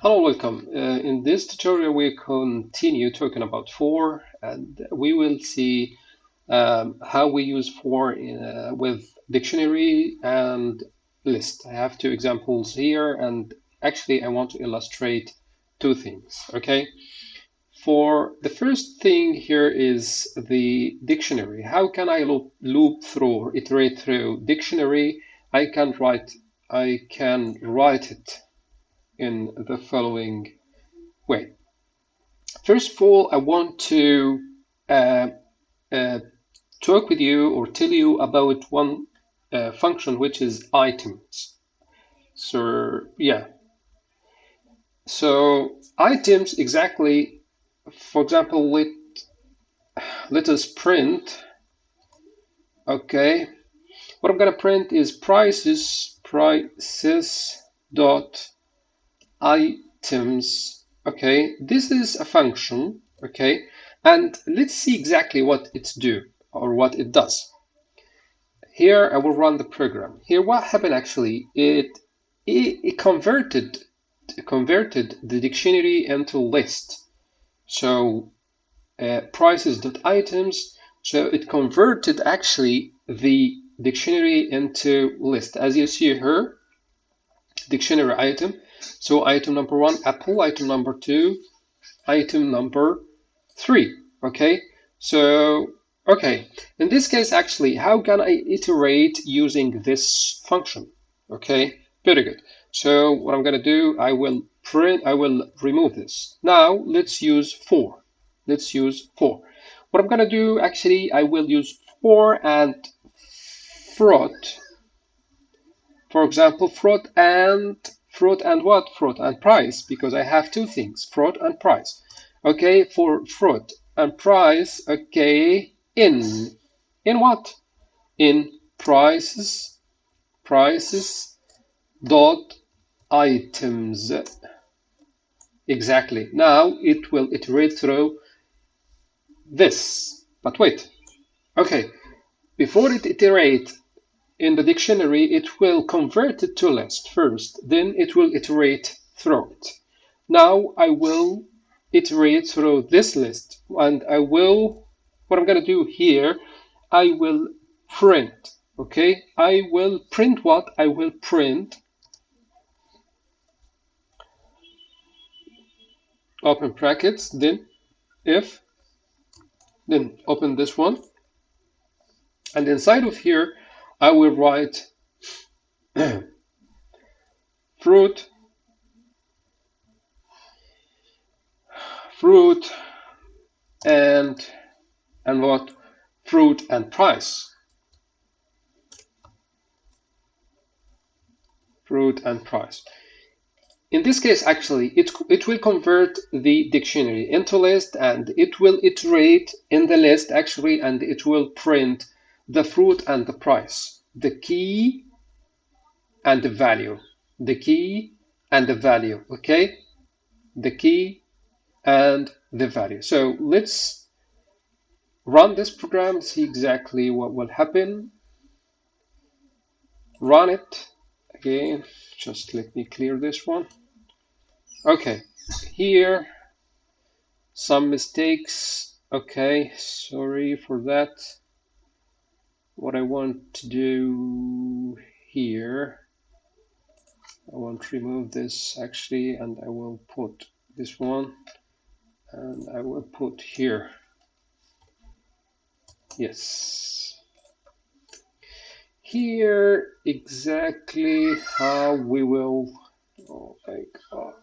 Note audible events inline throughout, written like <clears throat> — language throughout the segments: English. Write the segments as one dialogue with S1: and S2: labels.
S1: Hello, welcome. Uh, in this tutorial, we continue talking about for, and we will see um, how we use for in, uh, with dictionary and list. I have two examples here, and actually, I want to illustrate two things. Okay. For the first thing here is the dictionary. How can I loop, loop through iterate through dictionary? I can write I can write it in the following way. First of all, I want to uh, uh, talk with you or tell you about one uh, function which is items. So yeah, so items exactly. For example, let let us print. Okay, what I'm gonna print is prices prices dot items. Okay this is a function okay? And let's see exactly what it's do or what it does. Here I will run the program. Here what happened actually? It it, it converted converted the dictionary into list. So uh, prices items so it converted actually the dictionary into list. As you see here dictionary item so item number one, apple, item number two, item number three, okay? So, okay, in this case, actually, how can I iterate using this function? Okay, very good. So what I'm gonna do, I will print, I will remove this. Now let's use for. Let's use for. What I'm gonna do, actually, I will use for and fruit. For example, fruit and fruit and what? Fruit and price, because I have two things, fruit and price. Okay, for fruit and price, okay, in. In what? In prices, prices dot items. Exactly. Now it will iterate through this. But wait. Okay. Before it iterate in the dictionary, it will convert it to list first, then it will iterate through it. Now I will iterate through this list and I will, what I'm going to do here, I will print, okay? I will print what? I will print open brackets, then if, then open this one. And inside of here, I will write <clears throat> fruit fruit and and what? Fruit and price. Fruit and price. In this case actually it it will convert the dictionary into list and it will iterate in the list actually and it will print the fruit and the price, the key and the value, the key and the value, okay? The key and the value. So let's run this program, see exactly what will happen. Run it again, just let me clear this one. Okay, here, some mistakes. Okay, sorry for that what I want to do here. I want to remove this actually and I will put this one and I will put here. Yes. Here exactly how we will oh my god.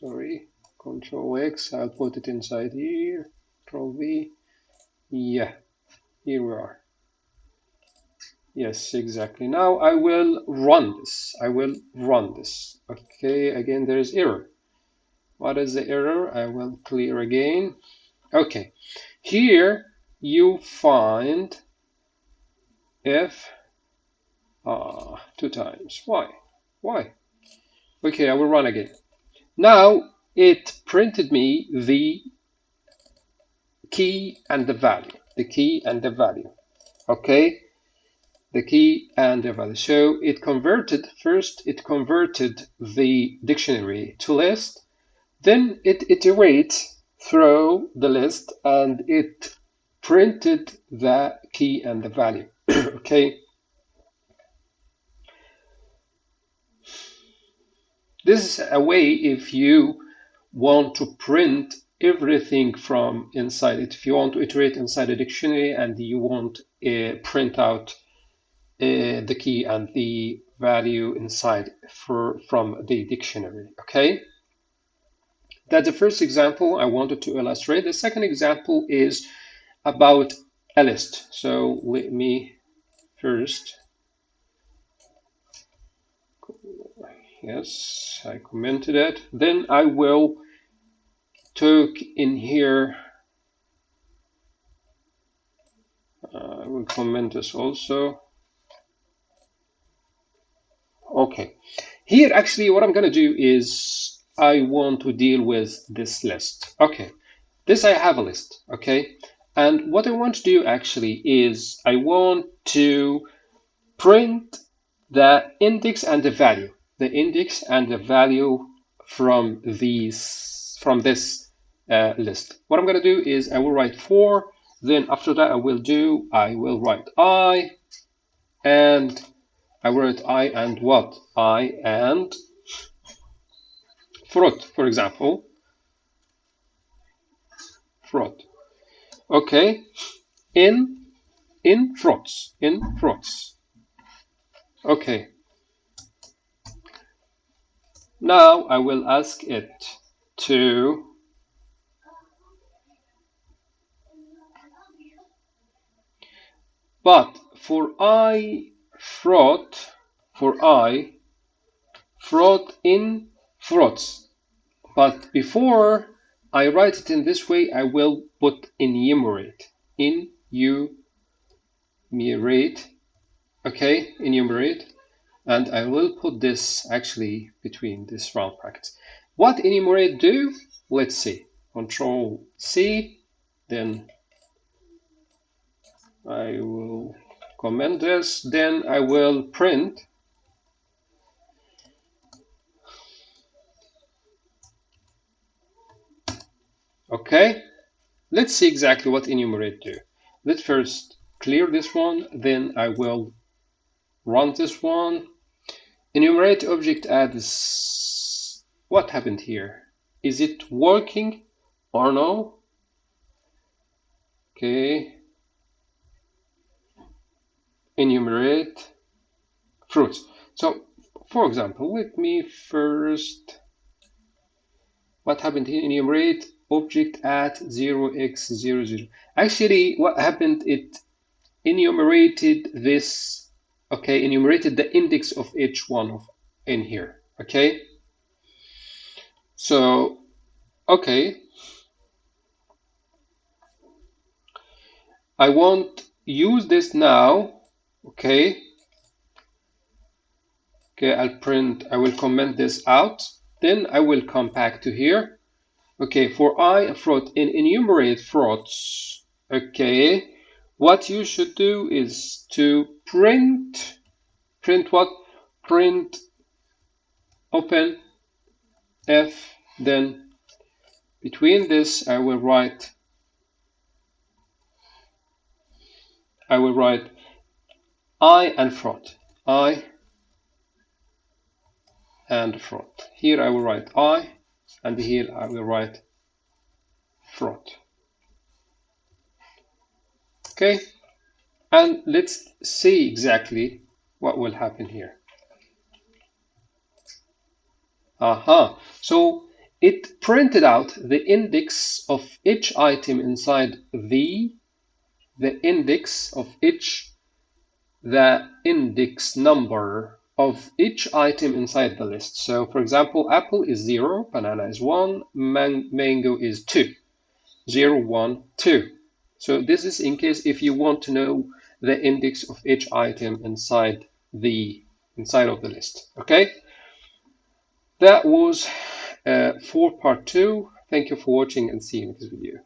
S1: Sorry control X I'll put it inside here Control Yeah, here we are. Yes, exactly. Now I will run this. I will run this. Okay, again, there is error. What is the error? I will clear again. Okay, here you find if ah two times. Why? Why? Okay, I will run again. Now it printed me the key and the value, the key and the value. Okay. the key and the value. So it converted, first it converted the dictionary to list, then it iterates through the list and it printed the key and the value, <clears throat> okay? This is a way if you want to print everything from inside it. If you want to iterate inside a dictionary and you want to uh, print out uh, the key and the value inside for from the dictionary, okay? That's the first example I wanted to illustrate. The second example is about a list. So let me first yes I commented it then I will talk in here. Uh, I will comment this also. Okay. Here actually what I'm gonna do is I want to deal with this list. Okay. This I have a list okay? And what I want to do actually is I want to print the index and the value. The index and the value from these from this uh, list. What I'm going to do is I will write for, then after that I will do, I will write I, and I write I and what? I and fruit, for example. Fruit. Okay. In, in fruits, in fruits. Okay. Now I will ask it to but for I fraud for I fraud in frauds but before I write it in this way I will put enumerate In you enumerate okay enumerate and I will put this actually between this round brackets. What enumerate do? Let's see. Control C, then I will comment this, then I will print Okay, let's see exactly what enumerate do. Let's first clear this one, then I will run this one Enumerate object adds what happened here? Is it working or no? Okay. Enumerate fruits. So, for example, let me first, what happened? Enumerate object at 0x00. Actually, what happened, it enumerated this okay enumerated the index of each one of in here okay so okay I won't use this now okay. Okay I'll print I will comment this out. Then I will come back to here. Okay for I fraud in enumerate frauds okay what you should do is to print print what? Print open f then between this I will write I will write I and fraud I and fraud here I will write I and here I will write fraud Okay, and let's see exactly what will happen here. Aha, so it printed out the index of each item inside the, the index of each, the index number of each item inside the list. So for example, apple is zero, banana is one, man mango is two. two, zero, one, two. So this is in case if you want to know the index of each item inside the inside of the list. Okay, that was uh, for part two. Thank you for watching and see you in this video.